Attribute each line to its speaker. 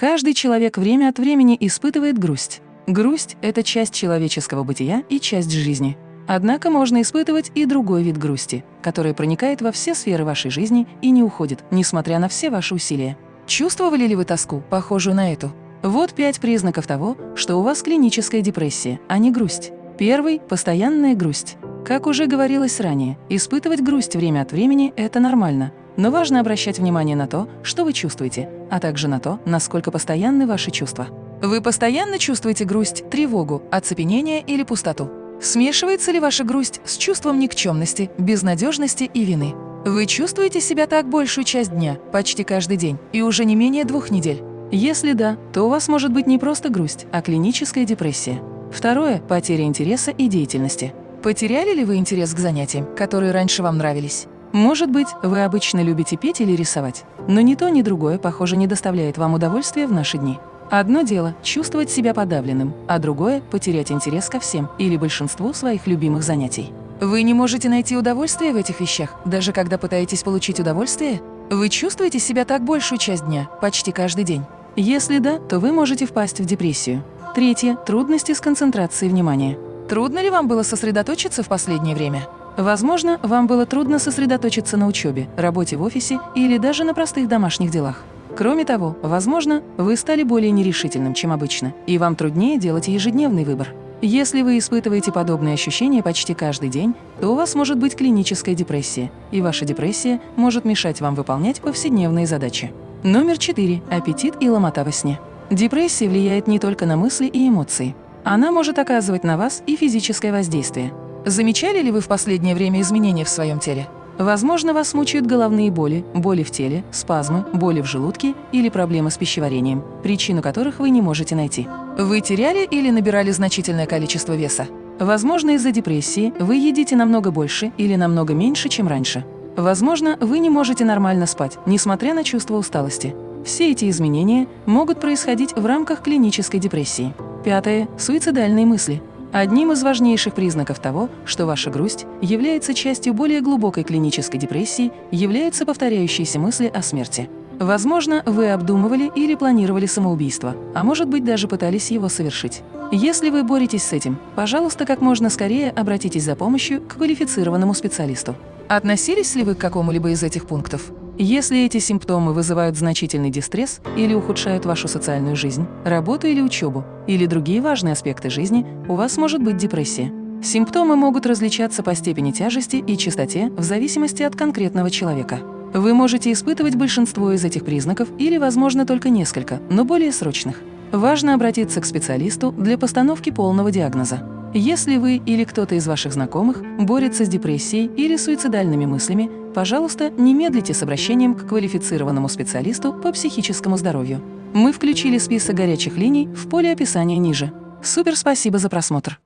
Speaker 1: Каждый человек время от времени испытывает грусть. Грусть – это часть человеческого бытия и часть жизни. Однако можно испытывать и другой вид грусти, который проникает во все сферы вашей жизни и не уходит, несмотря на все ваши усилия. Чувствовали ли вы тоску, похожую на эту? Вот пять признаков того, что у вас клиническая депрессия, а не грусть. Первый – постоянная грусть. Как уже говорилось ранее, испытывать грусть время от времени – это нормально, но важно обращать внимание на то, что вы чувствуете, а также на то, насколько постоянны ваши чувства. Вы постоянно чувствуете грусть, тревогу, оцепенение или пустоту? Смешивается ли ваша грусть с чувством никчемности, безнадежности и вины? Вы чувствуете себя так большую часть дня, почти каждый день, и уже не менее двух недель? Если да, то у вас может быть не просто грусть, а клиническая депрессия. Второе – потеря интереса и деятельности. Потеряли ли вы интерес к занятиям, которые раньше вам нравились? Может быть, вы обычно любите петь или рисовать, но ни то, ни другое, похоже, не доставляет вам удовольствия в наши дни. Одно дело – чувствовать себя подавленным, а другое – потерять интерес ко всем или большинству своих любимых занятий. Вы не можете найти удовольствие в этих вещах, даже когда пытаетесь получить удовольствие? Вы чувствуете себя так большую часть дня, почти каждый день? Если да, то вы можете впасть в депрессию. Третье – трудности с концентрацией внимания. Трудно ли вам было сосредоточиться в последнее время? Возможно, вам было трудно сосредоточиться на учебе, работе в офисе или даже на простых домашних делах. Кроме того, возможно, вы стали более нерешительным, чем обычно, и вам труднее делать ежедневный выбор. Если вы испытываете подобные ощущения почти каждый день, то у вас может быть клиническая депрессия, и ваша депрессия может мешать вам выполнять повседневные задачи. Номер 4. Аппетит и ломота во сне. Депрессия влияет не только на мысли и эмоции. Она может оказывать на вас и физическое воздействие. Замечали ли вы в последнее время изменения в своем теле? Возможно, вас мучают головные боли, боли в теле, спазмы, боли в желудке или проблемы с пищеварением, причину которых вы не можете найти. Вы теряли или набирали значительное количество веса? Возможно, из-за депрессии вы едите намного больше или намного меньше, чем раньше. Возможно, вы не можете нормально спать, несмотря на чувство усталости. Все эти изменения могут происходить в рамках клинической депрессии. Пятое. Суицидальные мысли. Одним из важнейших признаков того, что ваша грусть является частью более глубокой клинической депрессии, являются повторяющиеся мысли о смерти. Возможно, вы обдумывали или планировали самоубийство, а может быть даже пытались его совершить. Если вы боретесь с этим, пожалуйста, как можно скорее обратитесь за помощью к квалифицированному специалисту. Относились ли вы к какому-либо из этих пунктов? Если эти симптомы вызывают значительный дистресс или ухудшают вашу социальную жизнь, работу или учебу, или другие важные аспекты жизни, у вас может быть депрессия. Симптомы могут различаться по степени тяжести и частоте в зависимости от конкретного человека. Вы можете испытывать большинство из этих признаков или, возможно, только несколько, но более срочных. Важно обратиться к специалисту для постановки полного диагноза. Если вы или кто-то из ваших знакомых борется с депрессией или суицидальными мыслями, пожалуйста, не медлите с обращением к квалифицированному специалисту по психическому здоровью. Мы включили список горячих линий в поле описания ниже. Супер спасибо за просмотр!